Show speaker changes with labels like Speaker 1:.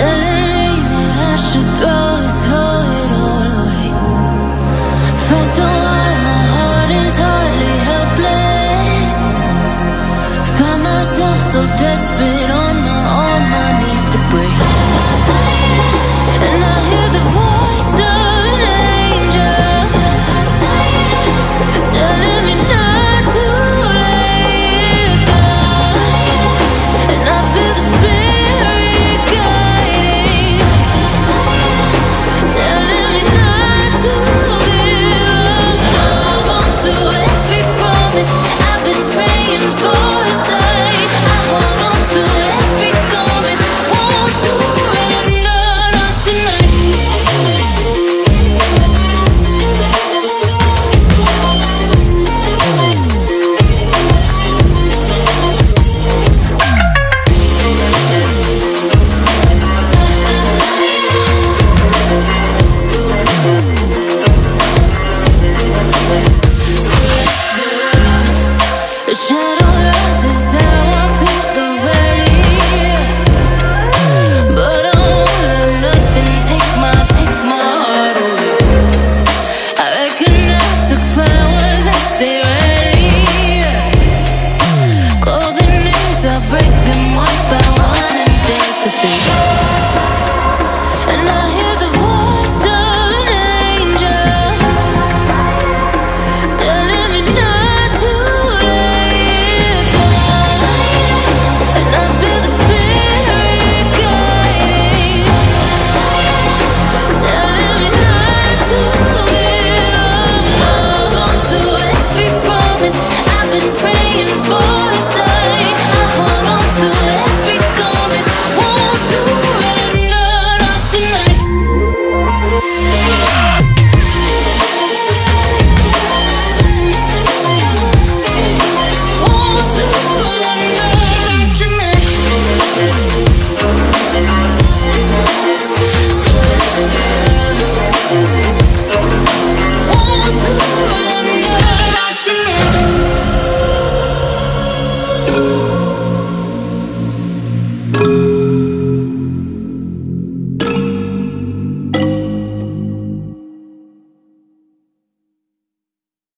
Speaker 1: The